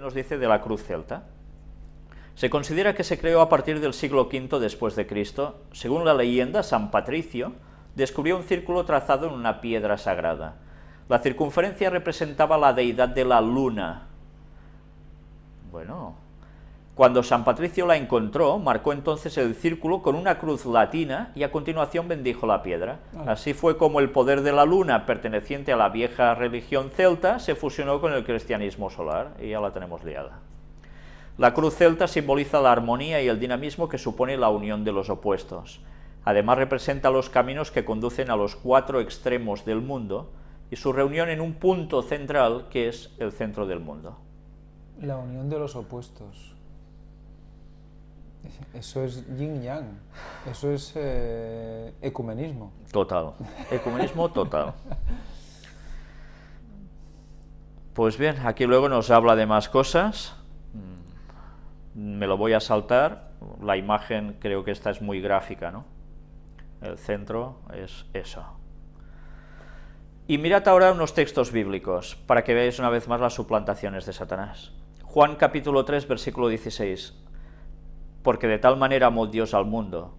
¿qué nos dice de la cruz celta? Se considera que se creó a partir del siglo V después de Cristo. Según la leyenda, San Patricio descubrió un círculo trazado en una piedra sagrada. La circunferencia representaba la deidad de la luna. Bueno, cuando San Patricio la encontró, marcó entonces el círculo con una cruz latina y a continuación bendijo la piedra. Así fue como el poder de la luna, perteneciente a la vieja religión celta, se fusionó con el cristianismo solar, y ya la tenemos liada. La cruz celta simboliza la armonía y el dinamismo que supone la unión de los opuestos. Además representa los caminos que conducen a los cuatro extremos del mundo y su reunión en un punto central que es el centro del mundo. La unión de los opuestos. Eso es yin-yang, eso es eh, ecumenismo. Total, ecumenismo total. Pues bien, aquí luego nos habla de más cosas, mm, me lo voy a saltar, la imagen creo que esta es muy gráfica, ¿no? El centro es eso. Y mirad ahora unos textos bíblicos, para que veáis una vez más las suplantaciones de Satanás. Juan capítulo 3, versículo 16, porque de tal manera amó Dios al mundo,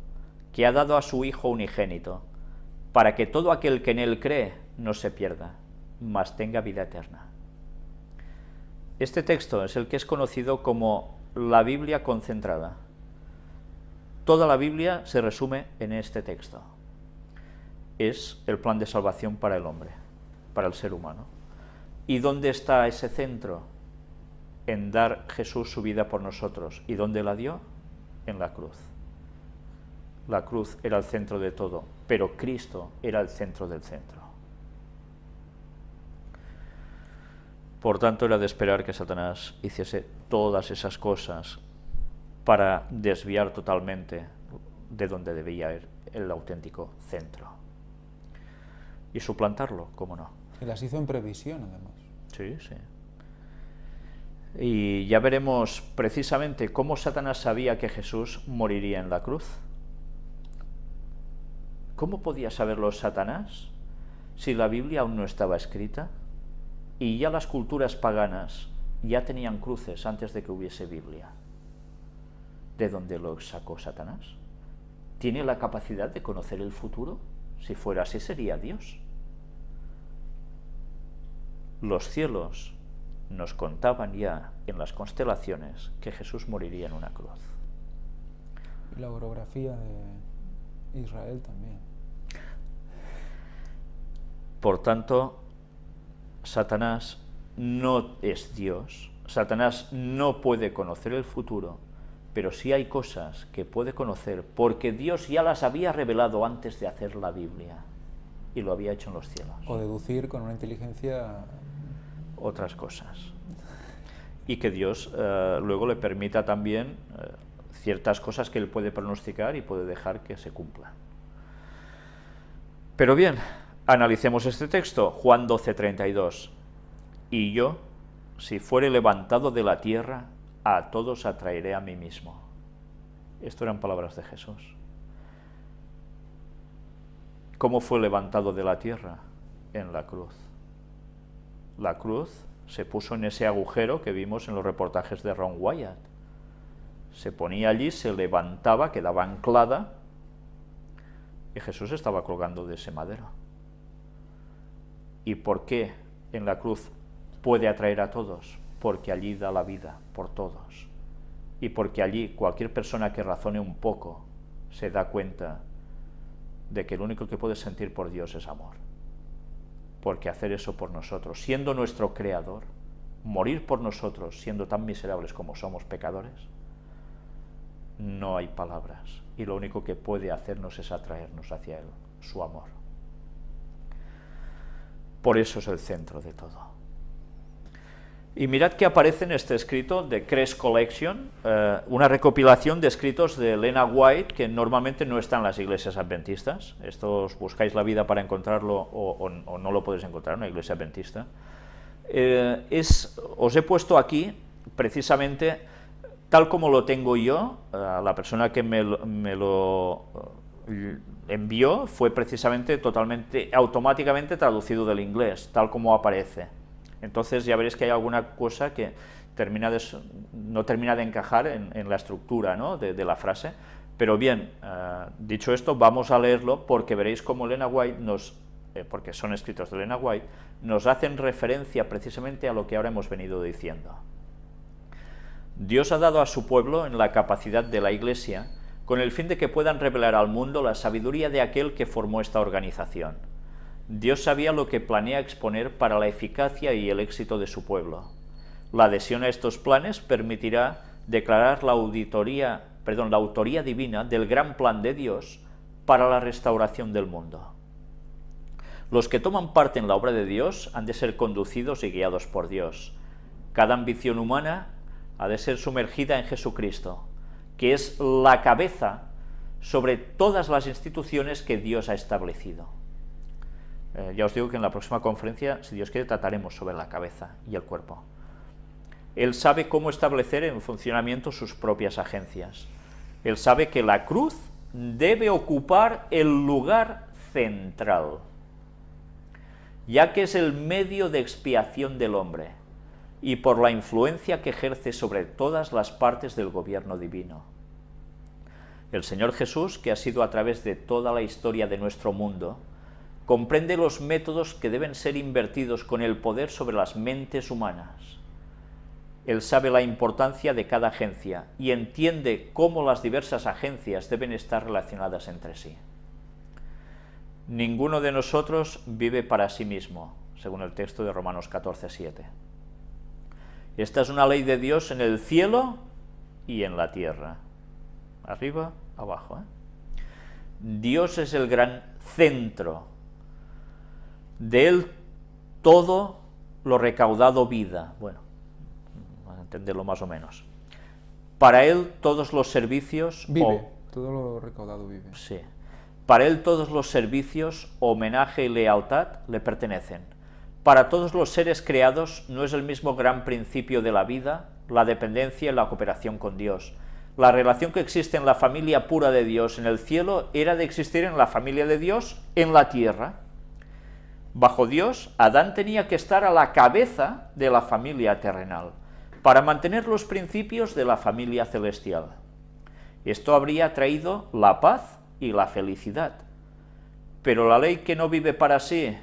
que ha dado a su Hijo unigénito, para que todo aquel que en él cree no se pierda, mas tenga vida eterna. Este texto es el que es conocido como la Biblia concentrada. Toda la Biblia se resume en este texto. Es el plan de salvación para el hombre, para el ser humano. ¿Y dónde está ese centro? En dar Jesús su vida por nosotros. ¿Y dónde la dio? En la cruz. La cruz era el centro de todo, pero Cristo era el centro del centro. Por tanto, era de esperar que Satanás hiciese todas esas cosas para desviar totalmente de donde debía ir el auténtico centro. Y suplantarlo, cómo no. Y las hizo en previsión, además. Sí, sí. Y ya veremos precisamente cómo Satanás sabía que Jesús moriría en la cruz. ¿Cómo podía saberlo Satanás si la Biblia aún no estaba escrita? Y ya las culturas paganas ya tenían cruces antes de que hubiese Biblia. ¿De dónde lo sacó Satanás? ¿Tiene la capacidad de conocer el futuro? Si fuera así sería Dios. Los cielos nos contaban ya en las constelaciones que Jesús moriría en una cruz. Y la orografía de Israel también. Por tanto, Satanás no es Dios, Satanás no puede conocer el futuro, pero sí hay cosas que puede conocer porque Dios ya las había revelado antes de hacer la Biblia y lo había hecho en los cielos. O deducir con una inteligencia otras cosas. Y que Dios eh, luego le permita también eh, ciertas cosas que él puede pronosticar y puede dejar que se cumplan. Pero bien, analicemos este texto, Juan 12, 32. Y yo, si fuere levantado de la tierra, a todos atraeré a mí mismo. Esto eran palabras de Jesús. ¿Cómo fue levantado de la tierra? En la cruz la cruz se puso en ese agujero que vimos en los reportajes de Ron Wyatt. Se ponía allí, se levantaba, quedaba anclada y Jesús estaba colgando de ese madero. ¿Y por qué en la cruz puede atraer a todos? Porque allí da la vida por todos. Y porque allí cualquier persona que razone un poco se da cuenta de que lo único que puede sentir por Dios es amor porque hacer eso por nosotros, siendo nuestro creador, morir por nosotros, siendo tan miserables como somos pecadores, no hay palabras. Y lo único que puede hacernos es atraernos hacia Él, su amor. Por eso es el centro de todo. Y mirad que aparece en este escrito de Crest Collection, eh, una recopilación de escritos de Elena White que normalmente no están en las iglesias adventistas. Estos buscáis la vida para encontrarlo o, no lo podéis encontrar en una iglesia adventista. Eh, es, os he puesto aquí precisamente tal como lo tengo yo, la persona que me, me lo eh, envió fue precisamente totalmente, automáticamente traducido del inglés, tal como aparece. Entonces ya veréis que hay alguna cosa que, no termina de encajar en, la estructura de, la frase, pero bien, eh, dicho esto, vamos a leerlo porque veréis cómo Elena White nos, eh, porque son escritos de Elena White, nos hacen referencia precisamente a lo que ahora hemos venido diciendo. Dios ha dado a su pueblo en la capacidad de la Iglesia con el fin de que puedan revelar al mundo la sabiduría de aquel que formó esta organización. Dios sabía lo que planea exponer para la eficacia y el éxito de su pueblo. La adhesión a estos planes permitirá declarar la, auditoría, perdón, la autoría divina del gran plan de Dios para la restauración del mundo. Los que toman parte en la obra de Dios han de ser conducidos y guiados por Dios. Cada ambición humana ha de ser sumergida en Jesucristo, que es la cabeza sobre todas las instituciones que Dios ha establecido. Eh, ya os digo que en la próxima conferencia, si Dios quiere, trataremos sobre la cabeza y el cuerpo. Él sabe cómo establecer en funcionamiento sus propias agencias. Él sabe que la cruz debe ocupar el lugar central, ya que es el medio de expiación del hombre y por la influencia que ejerce sobre todas las partes del gobierno divino. El Señor Jesús, que ha sido a través de toda la historia de nuestro mundo, comprende los métodos que deben ser invertidos con el poder sobre las mentes humanas. Él sabe la importancia de cada agencia y entiende cómo las diversas agencias deben estar relacionadas entre sí. Ninguno de nosotros vive para sí mismo, según el texto de Romanos 14, 7. Esta es una ley de Dios en el cielo y en la tierra. Arriba, abajo. ¿eh? Dios es el gran centro. De él todo lo recaudado vida. Bueno, a entenderlo más o menos. Para él todos los servicios... Vive, todo lo recaudado vive. Sí. Para él todos los servicios, homenaje y lealtad le pertenecen para todos los seres creados no es el mismo gran principio de la vida, la dependencia y la cooperación con Dios. La relación que existe en la familia pura de Dios en el cielo era de existir en la familia de Dios en la tierra. Bajo Dios, Adán tenía que estar a la cabeza de la familia terrenal, para mantener los principios de la familia celestial. Esto habría traído la paz y la felicidad. Pero la ley que no vive para sí,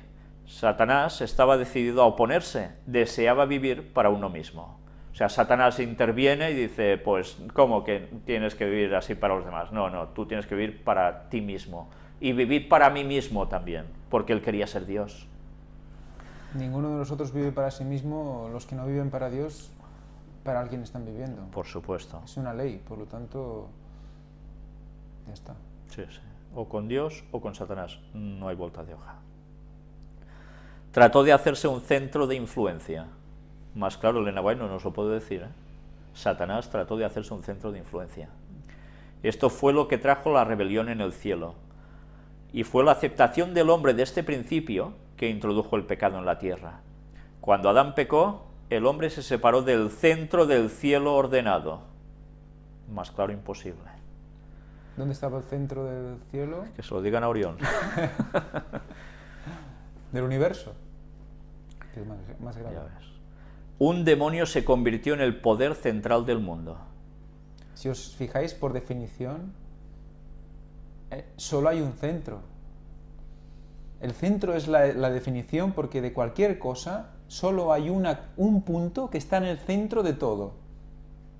Satanás estaba decidido a oponerse, deseaba vivir para uno mismo. O sea, Satanás interviene y dice, pues, ¿cómo que tienes que vivir así para los demás? No, no, tú tienes que vivir para ti mismo. Y vivir para mí mismo también, porque él quería ser Dios. Ninguno de nosotros vive para sí mismo, los que no viven para Dios, para alguien están viviendo. Por supuesto. Es una ley, por lo tanto, ya está. Sí, sí. O con Dios o con Satanás, no hay vuelta de hoja trató de hacerse un centro de influencia. Más claro, Elena White no nos lo puedo decir. ¿eh? Satanás trató de hacerse un centro de influencia. Esto fue lo que trajo la rebelión en el cielo. Y fue la aceptación del hombre de este principio que introdujo el pecado en la tierra. Cuando Adán pecó, el hombre se separó del centro del cielo ordenado. Más claro, imposible. ¿Dónde estaba el centro del cielo? Que se lo digan a Orión. del universo. más, Un demonio se convirtió en el poder central del mundo. Si os fijáis, por definición, eh, solo hay un centro. El centro es la, definición porque de cualquier cosa solo hay una, un punto que está en el centro de todo.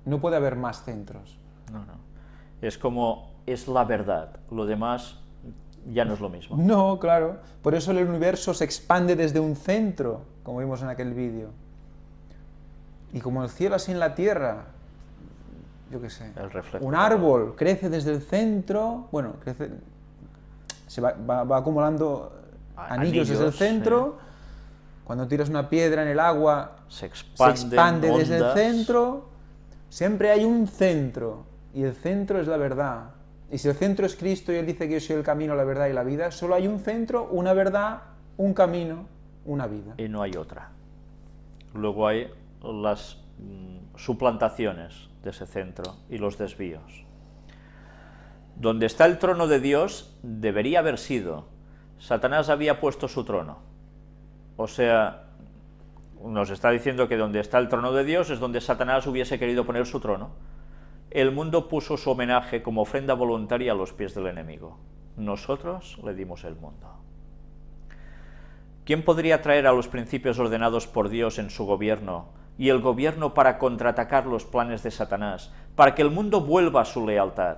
No puede haber más centros. No, no. Es como, es la verdad. Lo demás ya no es lo mismo. No, claro. Por eso el universo se expande desde un centro, como vimos en aquel vídeo. Y como el cielo así en la tierra, yo qué sé. El reflejo. Un árbol crece desde el centro, bueno, crece, se va, acumulando anillos, desde el centro. Cuando tiras una piedra en el agua, se expande, desde el centro. Siempre hay un centro, y el centro es la verdad. Y si el centro es Cristo y Él dice que yo soy el camino, la verdad y la vida, solo hay un centro, una verdad, un camino, una vida. Y no hay otra. Luego hay las mm, suplantaciones de ese centro y los desvíos. Donde está el trono de Dios debería haber sido. Satanás había puesto su trono. O sea, nos está diciendo que donde está el trono de Dios es donde Satanás hubiese querido poner su trono. El mundo puso su homenaje como ofrenda voluntaria a los pies del enemigo. Nosotros le dimos el mundo. ¿Quién podría traer a los principios ordenados por Dios en su gobierno y el gobierno para contraatacar los planes de Satanás, para que el mundo vuelva a su lealtad?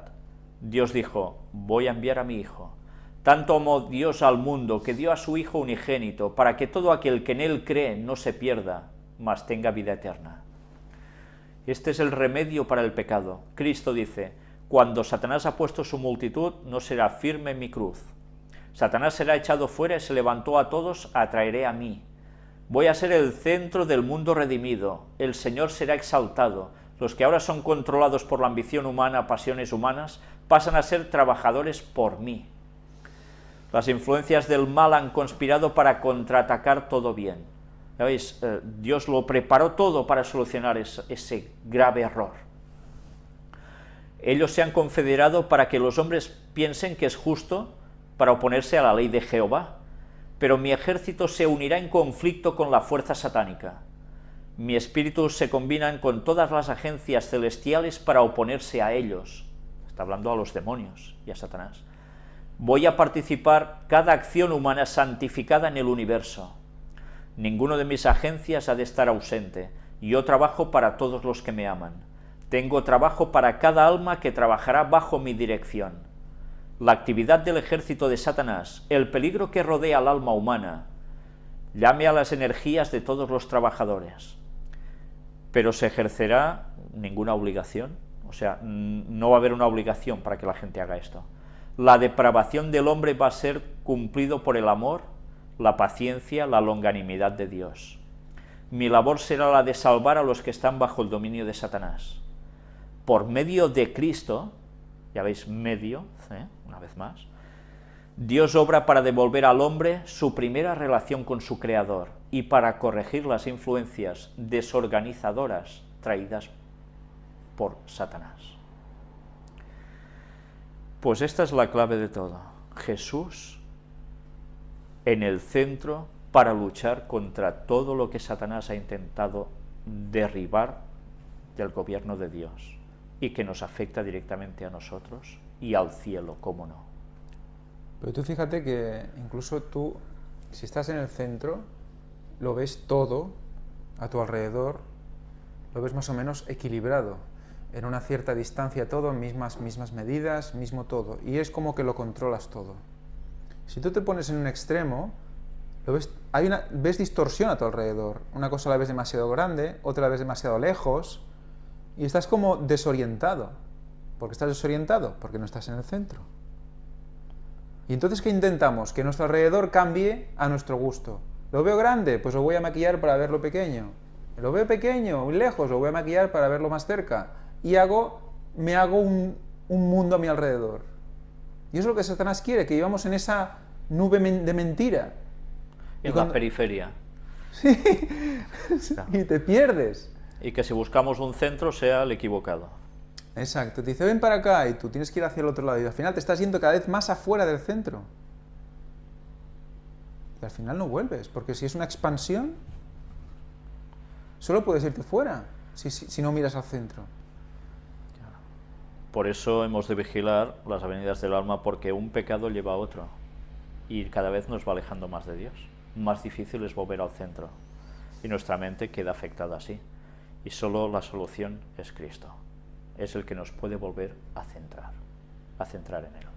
Dios dijo, voy a enviar a mi Hijo. Tanto amó Dios al mundo que dio a su Hijo unigénito, para que todo aquel que en él cree no se pierda, mas tenga vida eterna. Este es el remedio para el pecado. Cristo dice, cuando Satanás ha puesto su multitud, no será firme mi cruz. Satanás será echado fuera y se levantó a todos, atraeré a mí. Voy a ser el centro del mundo redimido, el Señor será exaltado, los que ahora son controlados por la ambición humana, pasiones humanas, pasan a ser trabajadores por mí. Las influencias del mal han conspirado para contraatacar todo bien. ¿Ya veis? Eh, Dios lo preparó todo para solucionar ese grave error. Ellos se han confederado para que los hombres piensen que es justo para oponerse a la ley de Jehová, pero mi ejército se unirá en conflicto con la fuerza satánica. Mi espíritu se combinan con todas las agencias celestiales para oponerse a ellos. Está hablando a los demonios y a Satanás. Voy a participar cada acción humana santificada en el universo. Ninguno de mis agencias ha de estar ausente. Yo trabajo para todos los que me aman. Tengo trabajo para cada alma que trabajará bajo mi dirección la actividad del ejército de Satanás, el peligro que rodea al alma humana, llame a las energías de todos los trabajadores. Pero se ejercerá ninguna obligación, o sea, no va a haber una obligación para que la gente haga esto. La depravación del hombre va a ser cumplido por el amor, la paciencia, la longanimidad de Dios. Mi labor será la de salvar a los que están bajo el dominio de Satanás. Por medio de Cristo, ya veis, medio, ¿eh? Una vez más, Dios obra para devolver al hombre su primera relación con su Creador y para corregir las influencias desorganizadoras traídas por Satanás. Pues esta es la clave de todo. Jesús en el centro para luchar contra todo lo que Satanás ha intentado derribar del gobierno de Dios y que nos afecta directamente a nosotros y al cielo, cómo no. Pero tú fíjate que incluso tú, si estás en el centro, lo ves todo a tu alrededor, lo ves más o menos equilibrado, en una cierta distancia todo, mismas, mismas medidas, mismo todo, y es como que lo controlas todo. Si tú te pones en un extremo, lo ves, hay una, ves distorsión a tu alrededor, una cosa la ves demasiado grande, otra la ves demasiado lejos, y estás como desorientado. ¿Por qué estás desorientado? Porque no estás en el centro. Y entonces, ¿qué intentamos? Que nuestro alrededor cambie a nuestro gusto. ¿Lo veo grande? Pues lo voy a maquillar para verlo pequeño. ¿Lo veo pequeño, muy lejos? Lo voy a maquillar para verlo más cerca. Y hago, me hago un, mundo a mi alrededor. Y eso es lo que Satanás quiere, que vivamos en esa nube de mentira. En la periferia. Sí, y te pierdes y que si buscamos un centro sea el equivocado. Exacto, te dice ven para acá y tú tienes que ir hacia el otro lado y al final te estás yendo cada vez más afuera del centro. Y al final no vuelves, porque si es una expansión, solo puedes irte fuera si, si no miras al centro. Por eso hemos de vigilar las avenidas del alma, porque un pecado lleva a otro y cada vez nos va alejando más de Dios. Más difícil es volver al centro y nuestra mente queda afectada así y solo la solución es Cristo. Es el que nos puede volver a centrar, a centrar en Él.